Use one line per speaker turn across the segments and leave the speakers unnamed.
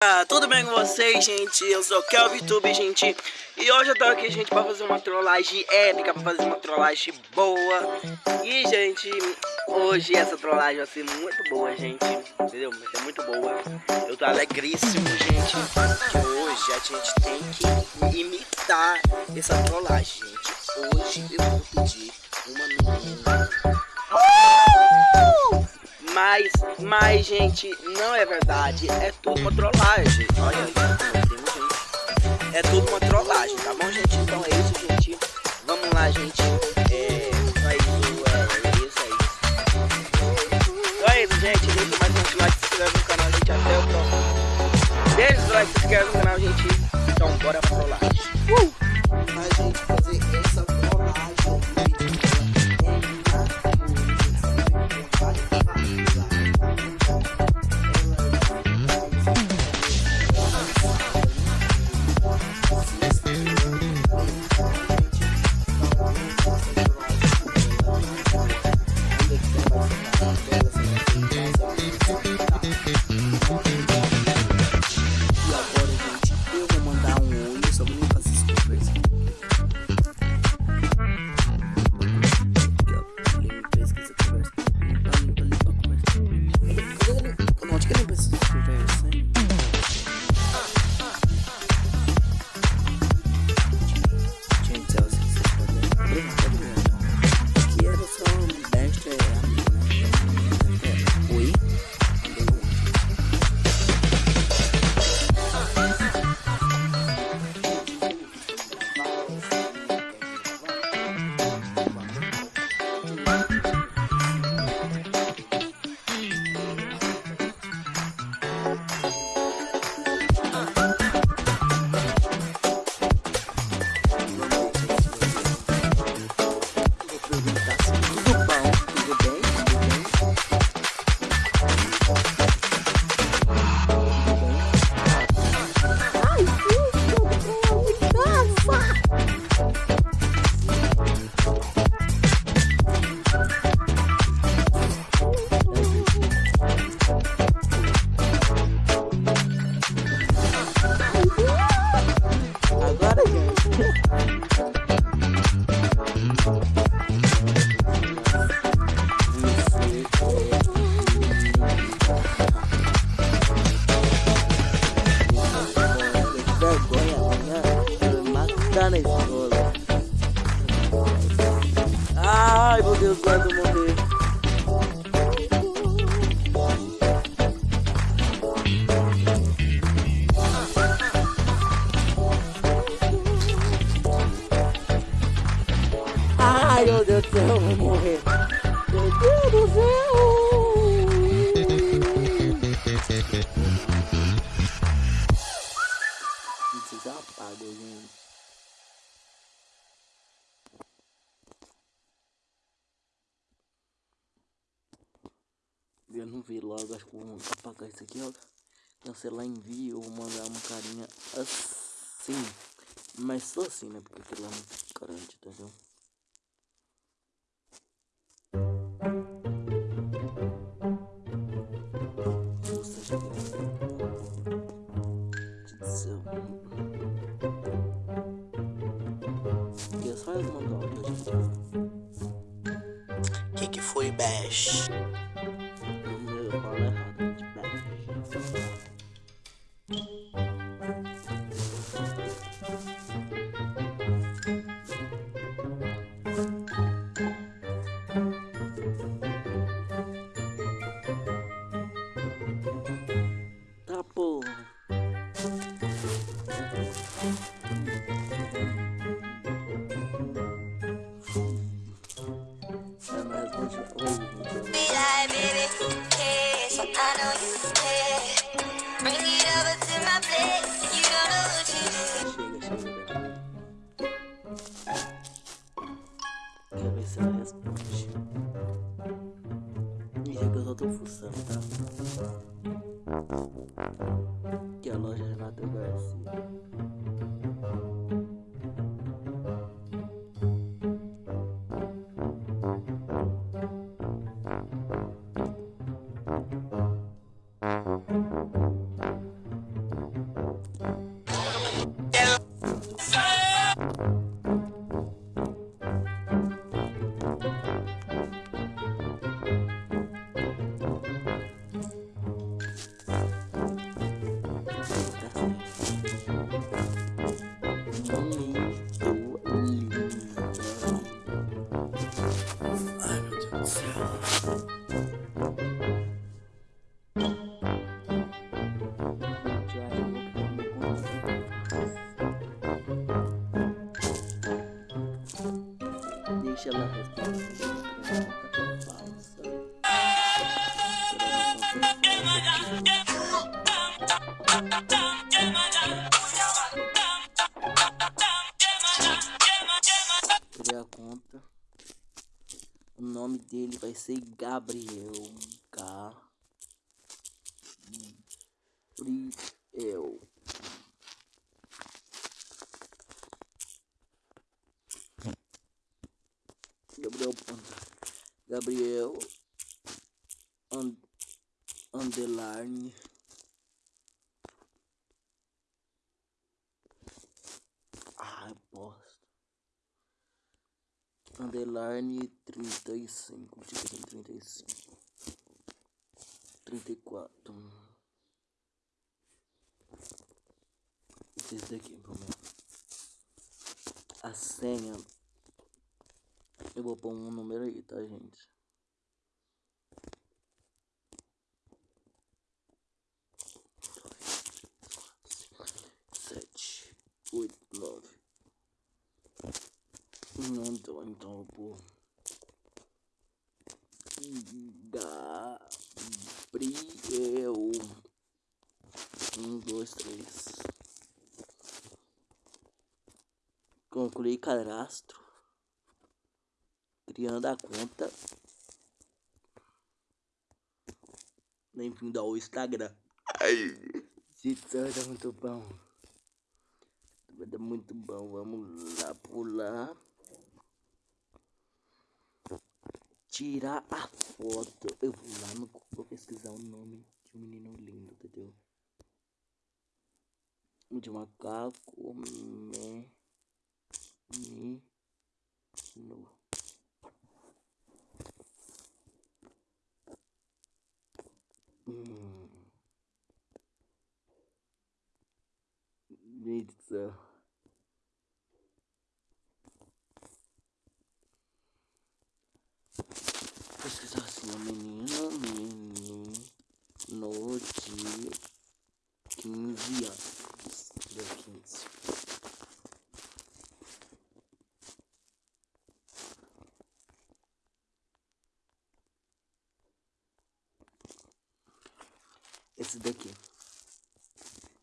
Ah, tudo bem com vocês, gente? Eu sou o Kelvin Tube, gente. E hoje eu tô aqui, gente, pra fazer uma trollagem épica Pra fazer uma trollagem boa. E, gente, hoje essa trollagem vai ser muito boa, gente. Entendeu? Vai ser muito boa. Eu tô alegríssimo, gente Que hoje a gente tem que imitar essa trollagem, gente. Hoje eu vou pedir uma menina mas, mas, gente, não é verdade. É tudo uma trollagem. Olha aí. É tudo uma trollagem, tá bom, gente? Então é isso, gente. Vamos lá, gente. É, é isso, é, é isso, é isso. Então é isso, gente. Deixa mais um like, se inscreve no canal, gente. Até o próximo. Deixa o like, se inscreve no canal, gente. Então, bora pra trollagem. Uh! Acho que vou apagar isso aqui, ó. Cancelar envio ou mandar uma carinha assim. Mas só assim, né? Porque aquilo é muito grande, entendeu? Que que foi, Bash? Ser Gabriel. Gabriel. Gabriel Gabriel and, underline ah bosta underline trinta e cinco trinta e cinco trinta e quatro. Esse daqui problema a senha. Eu vou pôr um número aí, tá, gente? Sete, oito, nove. Não deu, então eu vou Gabriel. Um, dois, três. Concluir cadastro criando a conta. Bem-vindo ao Instagram. Ai, gente, tá muito bom. Vai dar muito bom. Vamos lá pular. Tirar a foto. Eu vou lá no vou pesquisar o nome de um menino lindo, entendeu? De macaco. Me, me, no. Hum. Gente do céu. Pesquisar assim, a menina, menino de 15 anos. Deu 15. esse daqui.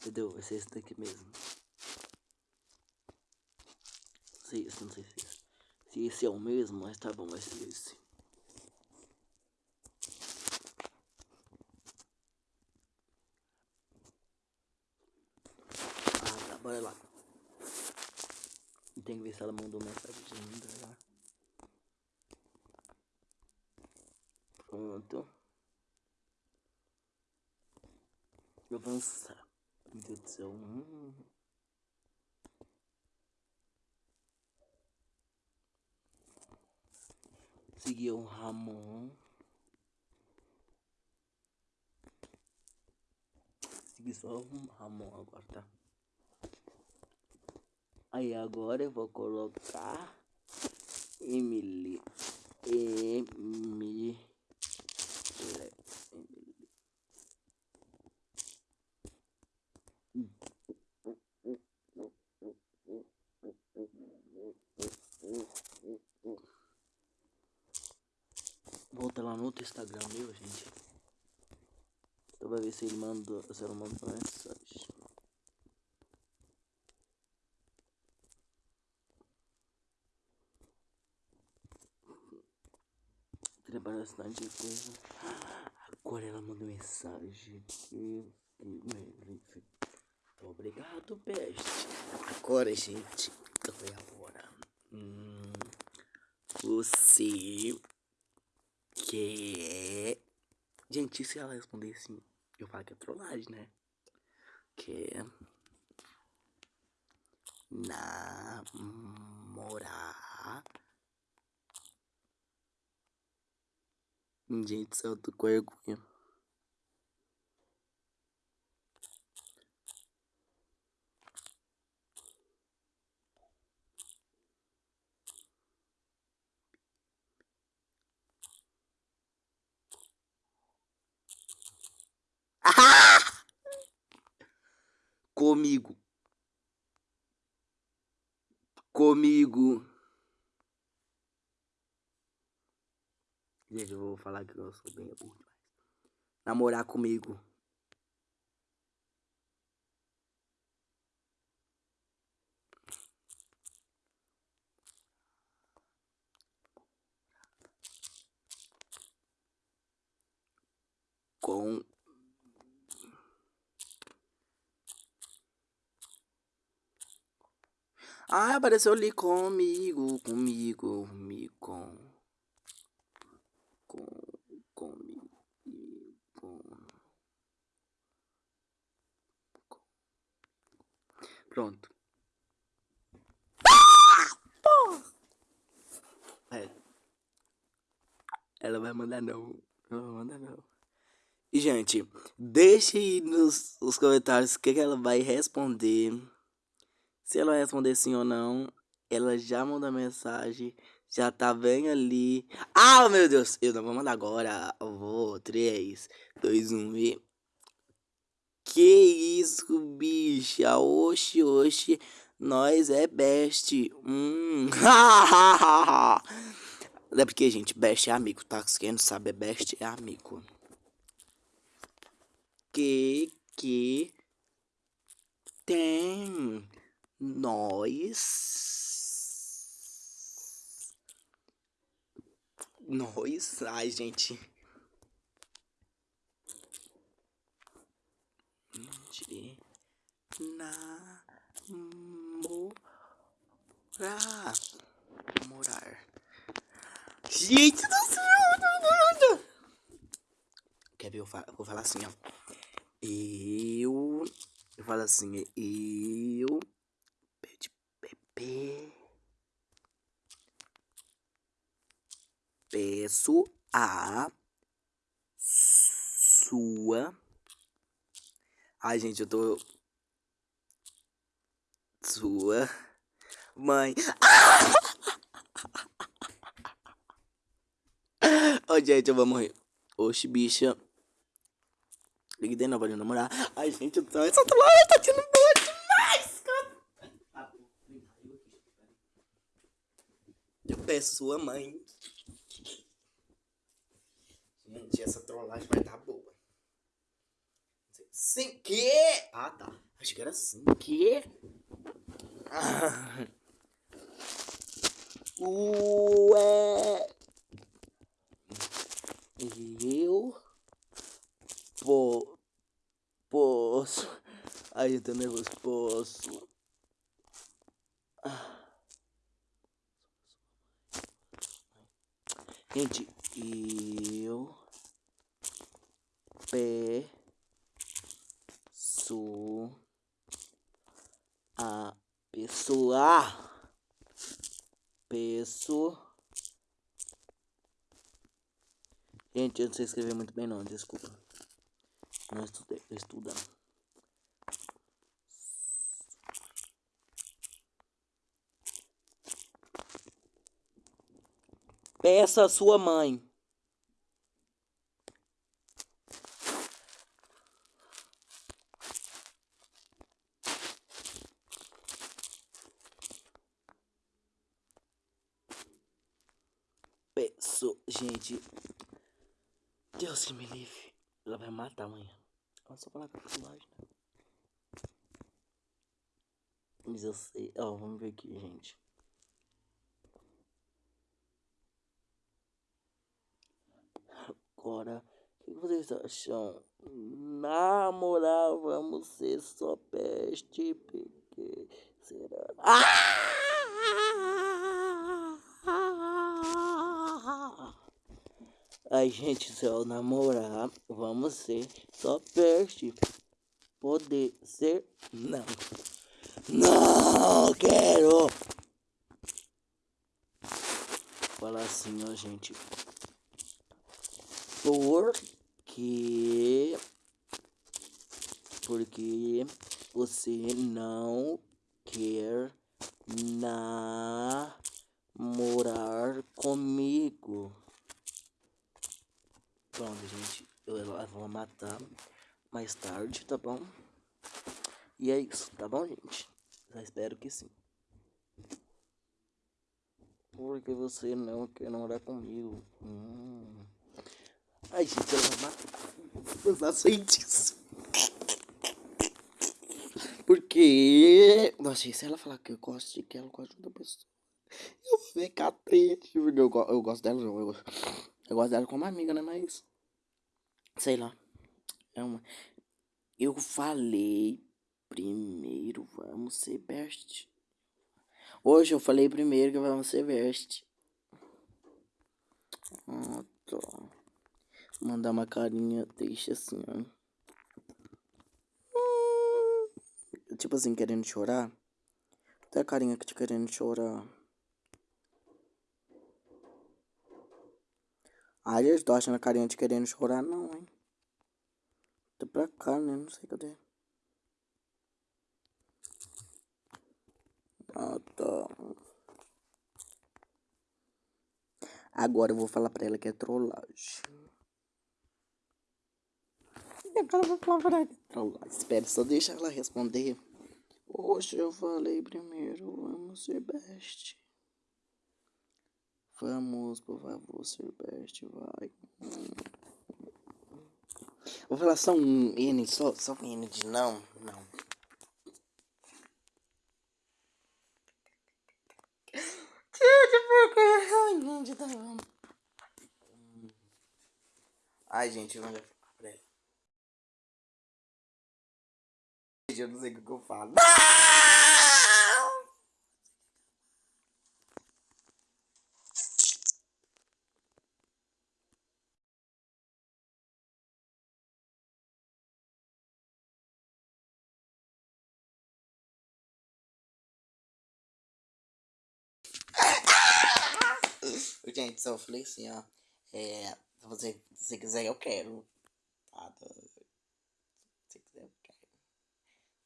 Entendeu? Vai ser esse daqui mesmo. Se esse, não sei se esse. Se esse é o mesmo, mas tá bom, vai ser esse. Ah, tá, bora lá. Tem que ver se ela mandou mensagem ainda lá. Pronto. avançar. Meu Deus do céu. Hum. O Ramon. Seguir só o Ramon agora, tá? Aí agora eu vou colocar Emily. Emily. Volta lá no outro Instagram meu, gente. Mandou, se ela mandou mensagem. Trabalha bastante coisa. Agora ela mandou mensagem. Obrigado, best. Agora, gente, foi agora. Hum, você quer. Gente, se ela responder assim, eu falo que é trollagem, né? Quer namorar. Gente, tô com vergonha. Comigo. Comigo. Gente, eu vou falar que eu sou bem burro demais. Namorar comigo. Com Ah, apareceu ali comigo, comigo, comigo, com, com, comigo, com, com. Pronto. É. Ela vai mandar não. Ela vai mandar não. E, gente, deixe nos, nos comentários o que, que ela vai responder. Se ela responder sim ou não, ela já manda mensagem, já tá bem ali. Ah, meu Deus, eu não vou mandar agora. Eu vou, 3, 2, 1 e... Que isso, bicha? Oxi, oxi. Nós é best. Hum. é porque, gente, best é amigo, tá? Quem não sabe, best é amigo. Que, que tem nós. Nós. Ai, gente. De namorar. Morar. Gente do céu! Quer ver? Eu vou falar assim, ó. Eu. Eu falo assim, eu peço a sua. Ai, gente, eu tô. Sua mãe. Ô, oh, gente, eu vou morrer. Oxe, bicha. Ligue de novo pra namorar. Ai, gente, eu tô. Essa tá tendo boa demais, cara. Peço sua mãe. Gente, essa trollagem vai tá boa. Sem que? Ah, tá. Acho que era assim. Que? Ah. Ué. Eu po, posso. Ai, eu tô nervoso. Posso. Gente, eu peço a pessoa peço. Gente eu não sei escrever muito bem não desculpa. Não estudei estudando peça a sua mãe Peço, gente. Deus que me livre. Ela vai matar amanhã. Olha só falar com a personagem, né? Mas eu sei. Ó, vamos ver aqui, gente. Agora, o que vocês acham? Na moral, vamos ser só peste, porque será? Ah! A gente só namorar, vamos ser só peste. Poder ser não. Não quero. Falar assim, ó, gente. Porque porque você não quer namorar comigo. Pronto, gente. Eu vou matar mais tarde, tá bom? E é isso, tá bom, gente? Eu espero que sim. Porque você não quer namorar comigo. Hum. Ai, gente, ela vai matar. Eu faço isso. Porque. Nossa, se ela falar que eu gosto de que ela gosta de outra pessoa, eu vou ficar triste. Porque eu, eu gosto dela, eu, eu, eu gosto dela como amiga, né? Mas. Sei lá. É uma. Eu falei primeiro, vamos ser best. Hoje eu falei primeiro que vamos ser best. Ah, tá. Mandar uma carinha, deixa assim, ó. Hum, tipo assim, querendo chorar. Até a carinha que te querendo chorar. Ai, eles tô achando a carinha de querendo chorar, não, hein. Tô pra cá, né? Não sei cadê. Ah, tá. Agora eu vou falar pra ela que é trollagem. Agora eu vou ela. Espera, só deixa ela responder. Hoje eu falei primeiro, vamos ser best. Vamos, por favor, ser best, vai. Vou falar só um N, só, só um N de não, não. Ai, gente, tá Eu não sei o que eu falo. Gente, só falei assim, ó. É, se você, se quiser, eu quero. Tá? Se você quiser, eu quero.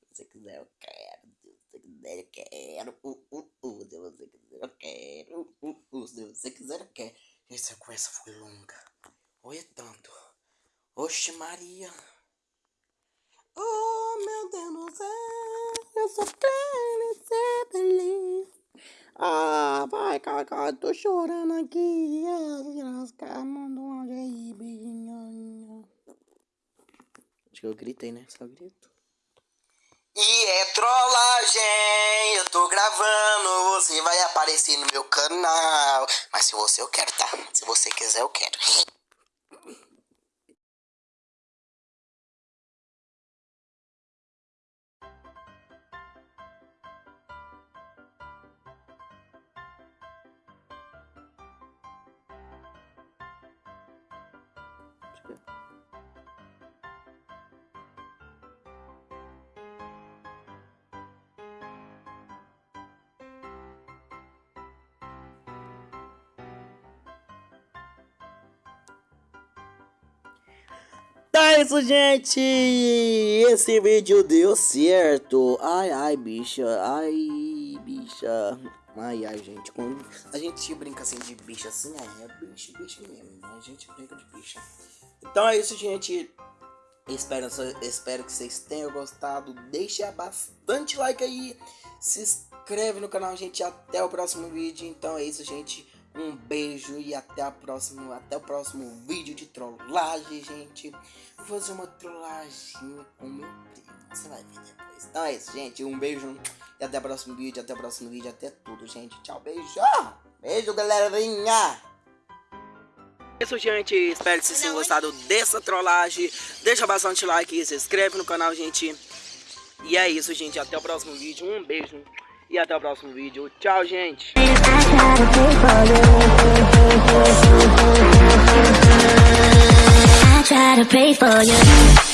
Se você quiser, eu quero. Se você quiser, eu quero. Uh, uh, uh. Se você quiser, eu quero. Uh, uh. Se você quiser, eu quero. Essa conversa foi longa. Olha tanto. Oxe, Maria. Oh, meu Deus do céu. Eu só quero ser feliz. Ah, vai, Cacá, tô chorando aqui. As mandou um áudio aí, beijinho. Acho que eu gritei, né? Só grito. Trollagem, eu tô gravando, você vai aparecer no meu canal. Mas se você eu quero, tá? Se você quiser, eu quero. É isso, gente. Esse vídeo deu certo. Ai, ai, bicha. Ai, bicha. Ai, ai, gente. Quando a gente brinca assim de bicha assim, é, é bicho, bicho mesmo. A gente brinca de bicha. Então é isso, gente. Espero, espero que vocês tenham gostado. Deixa bastante like aí. Se inscreve no canal, gente. Até o próximo vídeo. Então é isso, gente. Um beijo e até a próxima, até o próximo vídeo de trollagem, gente. Vou fazer uma trollagem com meu primo. Você vai ver depois. Então é isso, gente. Um beijo e até o próximo vídeo, até o próximo vídeo, até tudo, gente. Tchau, beijo. Beijo, galerinha. É isso, gente. Espero que vocês tenham gostado dessa trollagem. Deixa bastante like, se inscreve no canal, gente. E é isso, gente. Até o próximo vídeo. Um beijo. E até o próximo vídeo. Tchau, gente. you. try to pay for you.